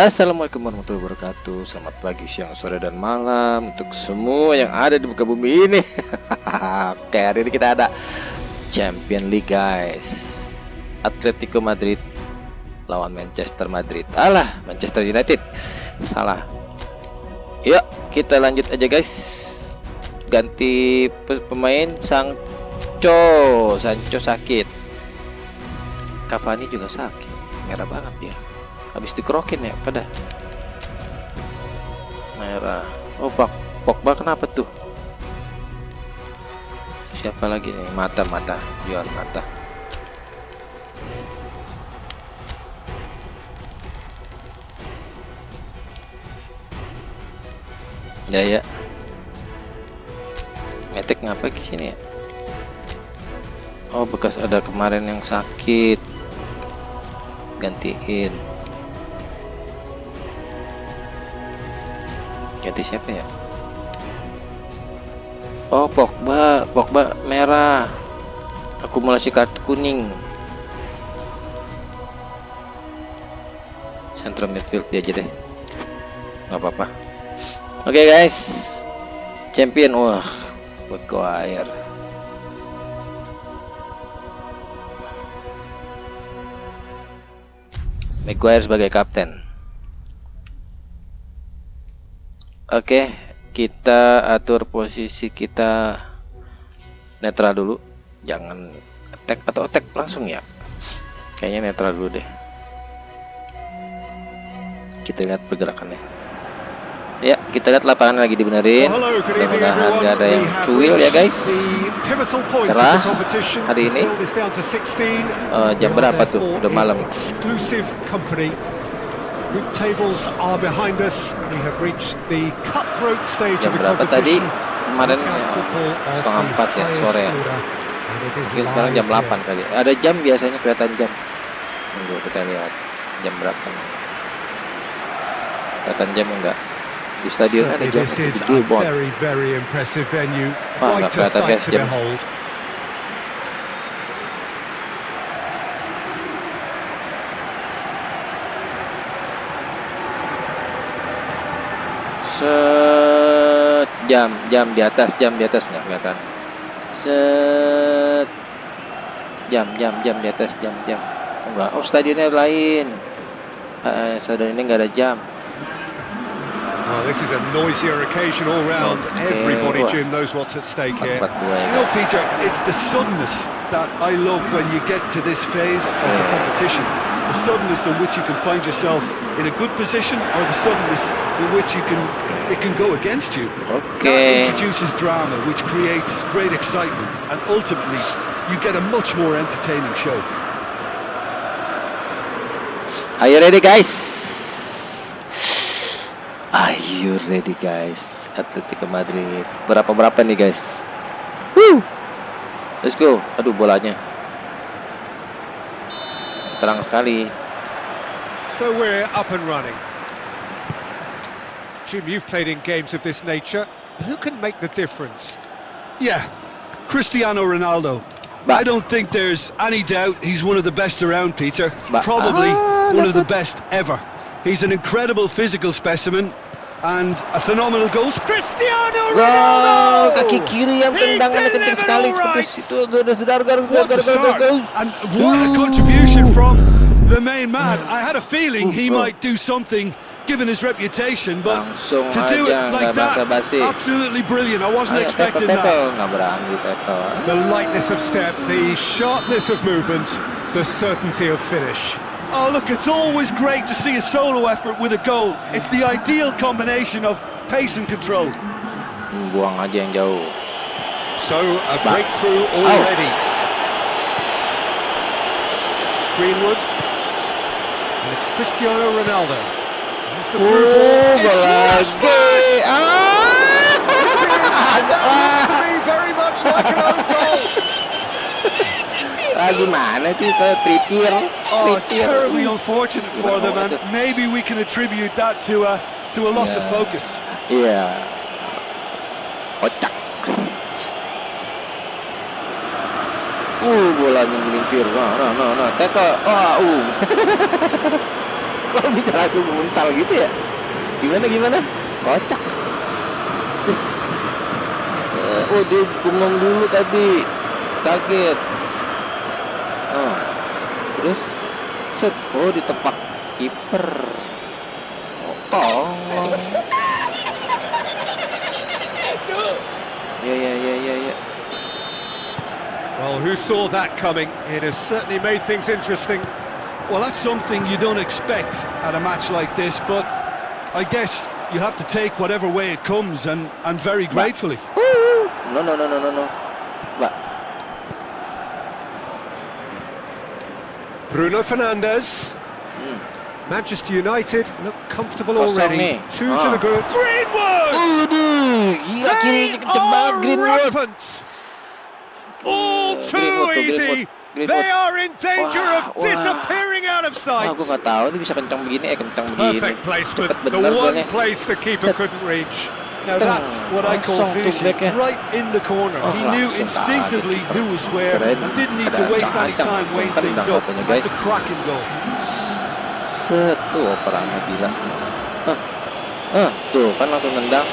Assalamualaikum warahmatullahi wabarakatuh. Selamat pagi, siang, sore, dan malam Untuk semua yang ada di muka bumi ini. Oke, hari ini kita ada Champion League guys. Atletico Madrid Lawan Manchester Madrid. Alah, Manchester United. Salah. Yuk, kita lanjut aja guys. Ganti pemain Sancho. Sancho sakit. Cavani juga sakit. Merah banget dia habis dikerokin ya pada. Merah. Oh Pog Pogba kenapa tuh? Siapa lagi nih? Mata mata. Jual mata. Ya ya. Metek ngapa ke sini ya? Oh bekas ada kemarin yang sakit. Gantiin ganti siapa ya? Oh Pogba. Pogba merah. Akumulasi kartu kuning. Central midfield dia aja deh. Nggak apa-apa. Oke okay, guys. Champion. Wah Maguire. Maguire sebagai kapten Oke, kita atur posisi kita netral dulu. Jangan attack atau attack langsung ya. Kayaknya netral dulu deh. Kita lihat pergerakannya. Ya, kita lihat lapangan lagi dibenerin. Mudah-mudahan nggak ada yang cuil ya guys. Cerah hari ini. Uh, jam berapa tuh? Udah malam. Group tables are behind us. We have reached the cutthroat stage of the competition. tadi? Kemarin setengah empat ya sore ya. Mungkin sekarang jam 8 kali. Ada jam biasanya kelihatan jam. Tunggu kita lihat jam berapa. Kelihatan jam enggak? Di stadion ada jam gede bon. Wah, nggak kelihatan guys jam. Set. Jam jam di atas jam di atas nggak kelihatan? Set. Jam jam jam di atas jam jam. Enggak oh stadionnya lain. Uh, stadion ini nggak ada jam. Well, this is a noisier occasion all round. Okay. Everybody, Jim, knows what's at stake here. You know, Peter, it's the suddenness that I love when you get to this phase of the competition. The suddenness in which you can find yourself in a good position or the suddenness which you can it can go against you. Okay. That introduces drama, which creates great excitement, and ultimately you get a much more entertaining show. Are you ready, guys? Are you ready guys? Atletico Madrid. Berapa berapa nih guys? Woo! Let's go. Aduh bolanya. Terang sekali. So we're up and running. Jim, you've played in games of this nature. Who can make the difference? Yeah, Cristiano Ronaldo. But, I don't think there's any doubt he's one of the best around, Peter. But, Probably ah, one of the best ever. He's an incredible physical specimen and a phenomenal goal. Cristiano Ronaldo! kaki kiri yang tendangannya kencang sekali seperti itu. What a start! And what a contribution from the main man. I had a feeling he might do something given his reputation, but to do ah, it like that, absolutely brilliant. I wasn't ah, expecting that. The lightness of step, the sharpness of movement, the certainty of finish. Oh, look, it's always great to see a solo effort with a goal. It's the ideal combination of pace and control. Buang aja yang jauh. So, a breakthrough oh. already. Oh. Greenwood. And it's Cristiano Ronaldo. That's the through ball. It's Rashford! Ah! It's in. That looks to me very much like an own goal. Ah, gimana sih ke Trippier? Oh, it's terribly unfortunate for them, and maybe we can attribute that to a to a loss yeah. of focus. Yeah. Kocak. Uh, bolanya melintir. Nah, nah, nah, nah. Teka. Ah, uh. Kok bisa langsung mental gitu ya? Gimana gimana? Kocak. Terus, uh, oh dia bengong dulu tadi, kaget. Oh, terus set, oh ditepak kiper. Oh, tolong. Ya ya ya ya ya. Well, who saw that coming? It has certainly made things interesting. Well, that's something you don't expect at a match like this, but I guess you have to take whatever way it comes, and, and very gratefully. No, no, no, no, no, no. But Bruno Fernandes. Mm. Manchester United look comfortable already. Two to the good. Greenwood! they are rampant! All too easy. They are in danger of disappearing out of sight. Aku nggak tahu ini bisa kencang begini, eh kencang begini. Perfect placement. The one place the keeper couldn't reach. Now that's what I call finishing, right in the corner. He knew instinctively who was where and didn't need to waste any time weighing things up. That's a cracking goal. Set, tuh operannya gila. Hah, huh, tuh kan langsung nendang.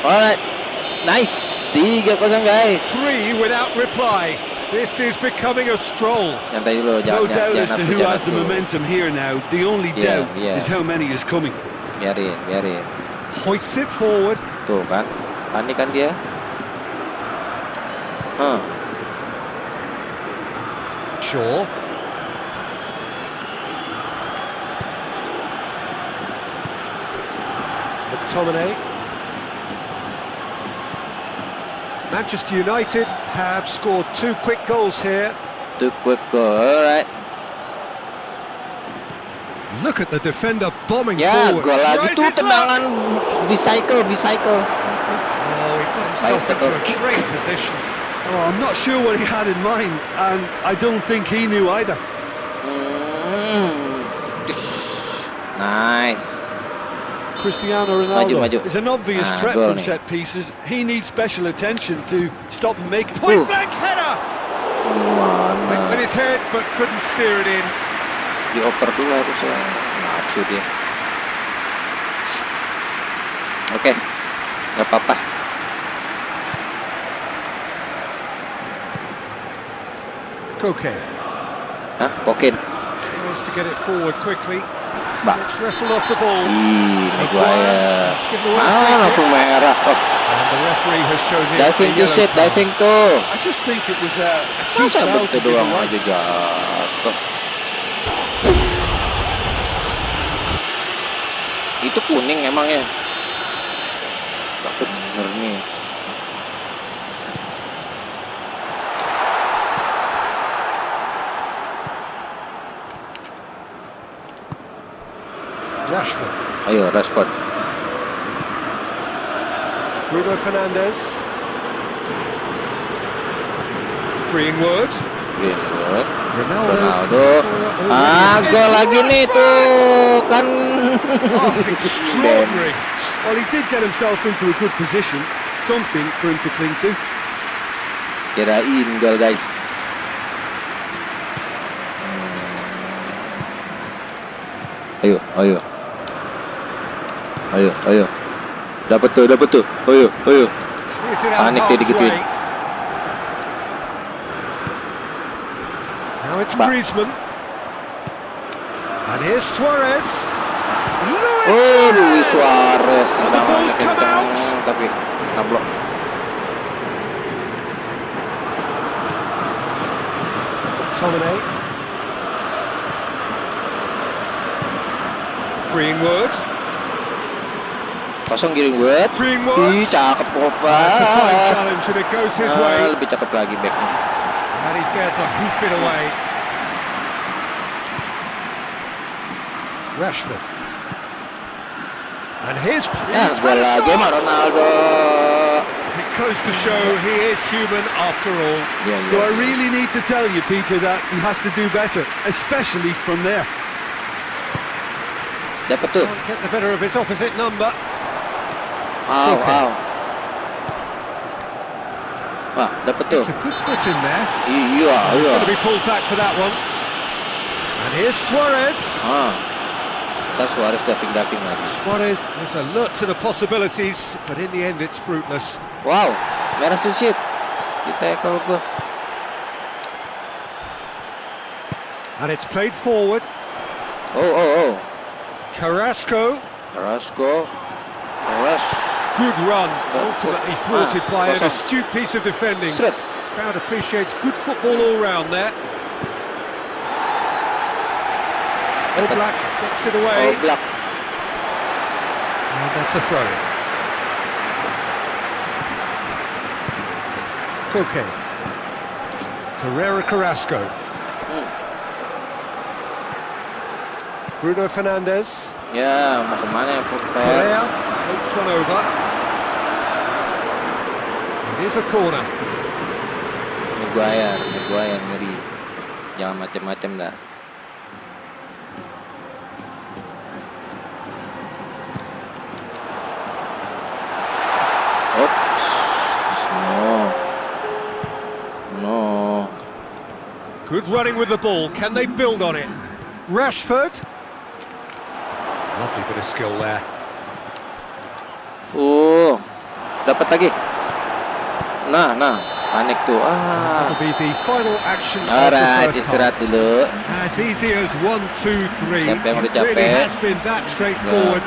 Alright, Nice, 3-0 guys. Three without reply. This is becoming a stroll. no doubt as to who has the momentum here now. The only yeah, doubt yeah. is how many is coming. Biarin, biarin. Hoists it forward. Tuh kan, panik kan dia. Huh. Sure. McTominay. Manchester United have scored two quick goals here. Two quick goals, all right. Look at the defender bombing ya, forward. Ya, gol lagi tuh tendangan bicycle, bicycle. Oh, he put himself bicycle. into a great position. Oh, I'm not sure what he had in mind, and I don't think he knew either. Mm. Nice. Cristiano Ronaldo maju, maju. is an obvious ah, threat from nih. set pieces. He needs special attention to stop and make point blank header. Went with his head but couldn't steer it in. Dioper dulu harusnya. Nafsu dia. Oke, okay. nggak apa-apa. Koke. Hah? Kokin. Tries to get it forward quickly. Mbak. Ih, Maguire. Ah, langsung merah. Oh. Diving to set, diving tuh. Masa betul doang aja jatuh. Itu kuning emangnya. Gak bener nih. Rashford. Ayo, Rashford. Bruno Fernandes. Greenwood. Greenwood. Ronaldo. Ronaldo. Ah, gol lagi nih tuh kan. oh, extraordinary. Well, he did get himself into a good position. Something for him to cling to. Kirain gol guys. Ayo, ayo. Ayo. Dapat tuh, dapat tuh. Ayo, ayo. Panik dia digituin. Now it's Griezmann. And here's Suarez. Luis oh, Luis Suarez. And the ball's come out. Tapi. McTominay. Greenwood. Kosong Greenwood. Greenwood. Ih, cakep Pogba. That's a fine challenge and it goes his ah, way. Lebih cakep lagi backnya. And he's there to hoof it away. Rashford. And here's Ya, gol lagi Ronaldo. It goes to show he is human after all. Yeah, yeah. Do I really need to tell you, Peter, that he has to do better, especially from there? Siapa tuh? Get the better of his opposite number. Wow, wow. Wah, dapat tuh. It's a good foot in there. Iya, He's iya. going to be pulled back for that one. And here's Suarez. Ah. Ntar Suarez diving-diving lagi. Suarez has alert to the possibilities, but in the end it's fruitless. Wow, merah sedikit. Kita kalau gua. And it's played forward. Oh, oh, oh. Carrasco. Carrasco. Carrasco. Good run, ultimately thwarted ah, by an astute piece of defending. Crowd appreciates good football all round there. Oblak gets it away. Oblak. And that's a throw. Koke. Carrera Carrasco. Hmm. Bruno Fernandes. Kemana ya Correa floats one over. It is a corner. Maguire, Maguire ngeri. Jangan macam-macam dah. Oops. No. No. Good running with the ball. Can they build on it? Rashford. Lovely bit of skill there. Oh, dapat lagi. Nah, nah, panik tuh. Ah. Be the final action Alright, istirahat dulu. As easy as one, two, three. Siapa yang udah capek? It has been that straightforward.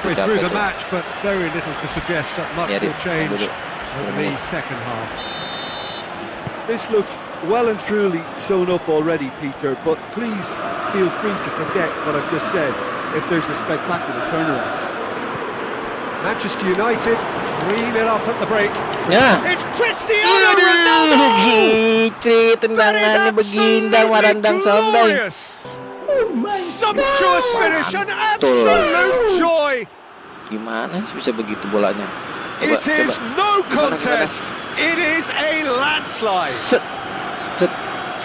Through the match, but very little to suggest that much will change over the second half. This looks well and truly sewn up already, Peter, but please feel free to forget what I've just said if there's a spectacular turnaround. Manchester United 3-0 up at the break. Yeah. It's Cristiano Ronaldo! tendangannya begindang marandang sondang. Sumptuous finish, an absolute joy. Gimana sih bisa begitu bolanya? Coba, It is coba. no contest. It is a landslide. Set, set.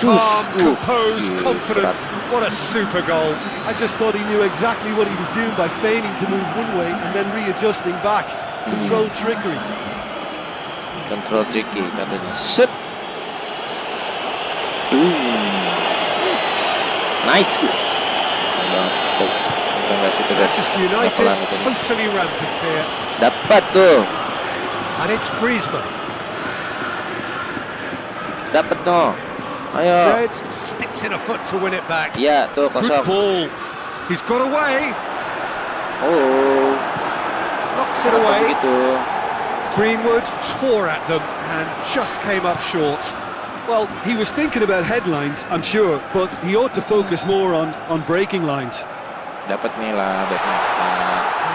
Calm, composed, confident. What a super goal. I just thought he knew exactly what he was doing by feigning to move one way and then readjusting back. Control hmm. trickery. Control tricky katanya. Set. Boom. Nice. Manchester United totally rampant here. Dapat tuh. And it's Griezmann. Dapat tuh. Ayo. Zed sticks in a foot to win it back. Ya, tuh kosong. Good ball. He's got away. Oh. Knocks it away. Begitu. Greenwood tore at them and just came up short. Well, he was thinking about headlines, I'm sure, but he ought to focus more on, on breaking lines. Dapat Mila, dapat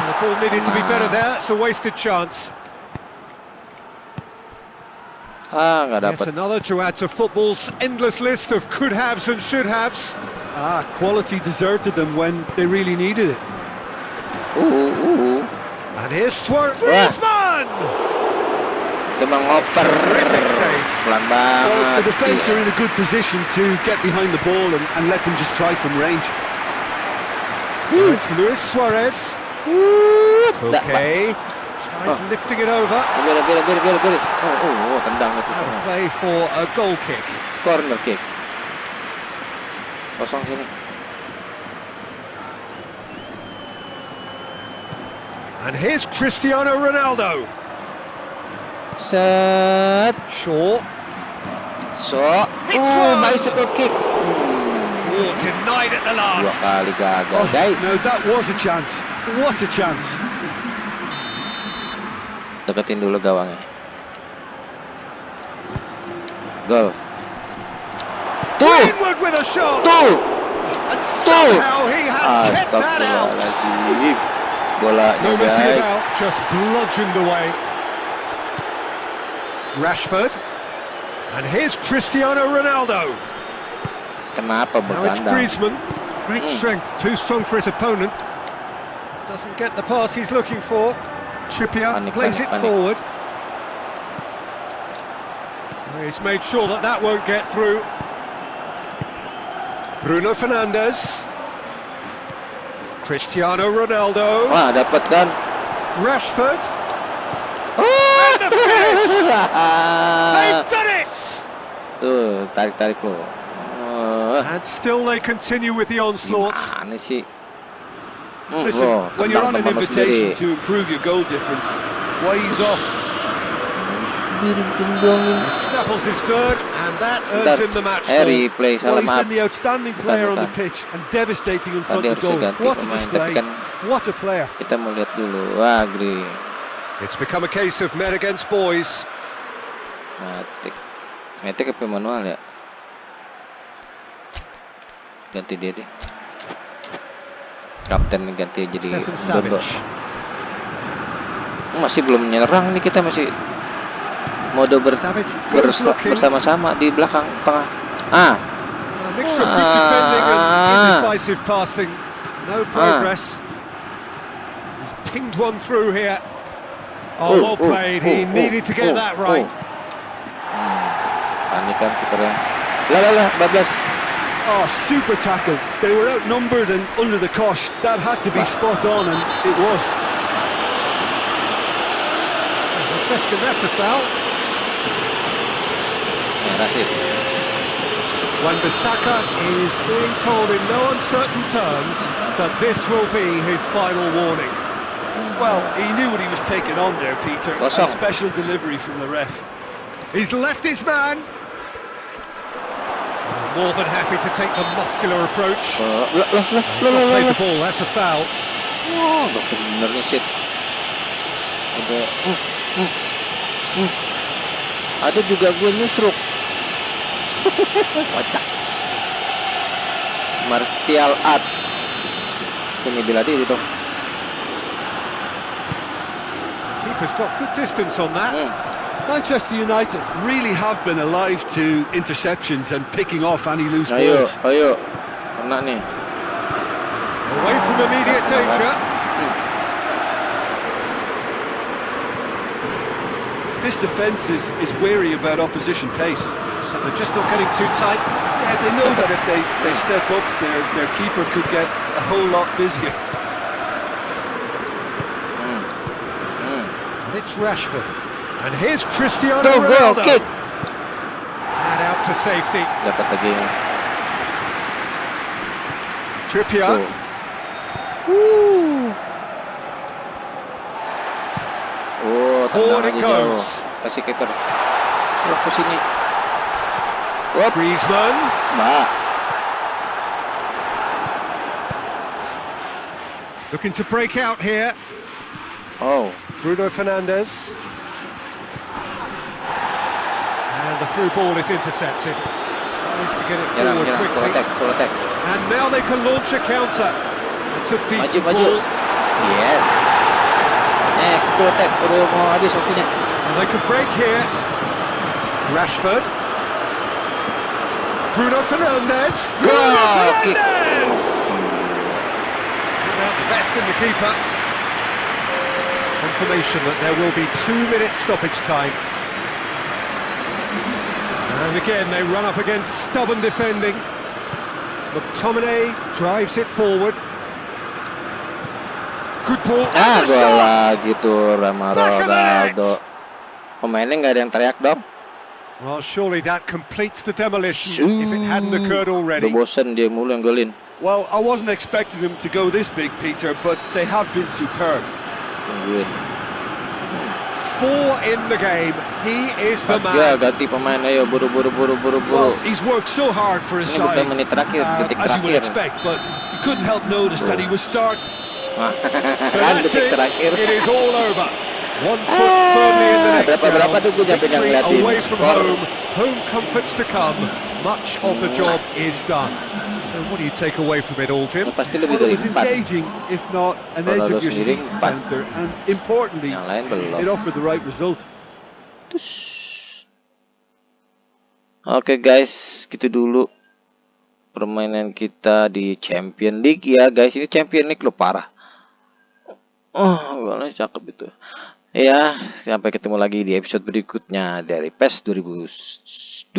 The ball needed to be better there, it's a wasted chance. Ah, nggak dapat. Yes, another to add to football's endless list of could-haves and should-haves. Ah, quality deserted them when they really needed it. Ooh, ooh. And here's Suarez. Griezmann! Ngoper. Pelan banget. Well, the defence are in a good position to get behind the ball and, and let them just try from range. It's Luis Suarez. Okay. Tries oh. lifting it over. Get it, get it, get it, get it, get it. Oh, oh, oh, tendang of play for a goal kick. Corner kick. Kosong sini. And here's Cristiano Ronaldo. Set. Shaw. So. Oh, bicycle kick. Oh, denied at the last. Dua kali gagal, oh, guys. No, that was a chance. What a chance. Deketin dulu gawangnya. Gol. Tuh. with a shot. Tuh. And somehow he has kept that out. Bola no guys. About, just bludgeoned away. Rashford. And here's Cristiano Ronaldo. Kenapa Now it's Griezmann. Great mm. strength, too strong for his opponent. Doesn't get the pass he's looking for. Trippier plays it forward. He's made sure that that won't get through. Bruno Fernandes. Cristiano Ronaldo. Wah, dapat kan? Rashford. Oh! And the! They've done it! Tuh, tarik-tarik lo. Oh, And still they continue with the onslaught. Sih? Hmm, Listen, oh, when you're on an invitation to improve your goal difference, why he's off? Snaffles his third, and that earns him the match ball. Well, he's been the outstanding player on the pitch and devastating in front of the goal. What a display! What a player! Kita mau lihat dulu. Wah, agree. It's become a case of men against boys. Matik. Matik apa manual ya? Ganti dia deh. Kapten ganti jadi Dodo. Masih belum menyerang nih kita masih mode ber, bersama-sama di belakang tengah. Ah. A mixture of good defending and indecisive passing. No progress. He's pinged one through here. Oh, well played. He needed to get that right. Panikan kipernya. Lah lah lah, bablas. Oh, super tackle. They were outnumbered and under the cosh. That had to be spot on, and it was. No question, that's a foul. Yeah, that's it. Wan-Bissaka is being told in no uncertain terms that this will be his final warning. Well, he knew what he was taking on there, Peter. A special delivery from the ref. He's left his man. More than happy to take the muscular approach. Uh, the ball, that's a foul. Oh, shit. Ada, hmm, hmm, hmm. Ada juga gue nyusruk. Kocak. Martial art. Sini bila diri dong. keeper's got good distance on that. Mm. Manchester United really have been alive to interceptions and picking off any loose ayo, balls. Ayo, kena nih. Away from immediate danger. This defence is, is wary about opposition pace. So they're just not getting too tight. Yeah, they know that if they, they step up, their, their keeper could get a whole lot busier. it's Rashford. And here's Cristiano Go, Ronaldo. Kick. And out to safety. Dapat lagi. Trippier. Woo. Oh, Forward it goes. Kasih kiper. Oh, ke sini. Oh. Griezmann. Mbak. Looking to break out here. Oh. Bruno Fernandes. Through ball is intercepted. Tries to get it forward on, quickly. Attack, attack. And now they can launch a counter. It's a decent maju, maju. ball. Yes. Eh, full mau habis waktunya. And they can break here. Rashford. Bruno Fernandes. Bruno oh, Fernandes! Without the best in the keeper. Confirmation that there will be two minutes stoppage time. And again, they run up against stubborn defending. McTominay drives it forward. Good ball. Ah, gol lagi tuh Rama Ronaldo. Pemainnya nggak ada yang teriak dong. Well, surely that completes the demolition Shoo. if it hadn't occurred already. Bosan dia mulu yang golin. Well, I wasn't expecting them to go this big, Peter, but they have been superb. Good. Four in the game. He is the man. Ya, ganti pemain ayo buru buru buru buru buru. Well, he's worked so hard for his side. menit terakhir, uh, detik as you would expect, but you couldn't help notice that he was start. Ah. so that's it. It is all over. One ah. foot firmly in the next. Victory away from home. Home comforts to come. Much of the ah. job is done. So what do you take away from it all, Jim? Well, it was engaging, if not an edge of your seat counter, and importantly, it offered the right result. Oke okay guys, gitu dulu permainan kita di Champion League ya guys. Ini Champion League lo parah. Oh, golnya cakep itu. Ya, sampai ketemu lagi di episode berikutnya dari PES 2021.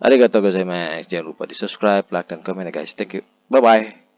Arigatou gozaimasu. Jangan lupa di subscribe, like, dan komen ya guys. Thank you. Bye-bye.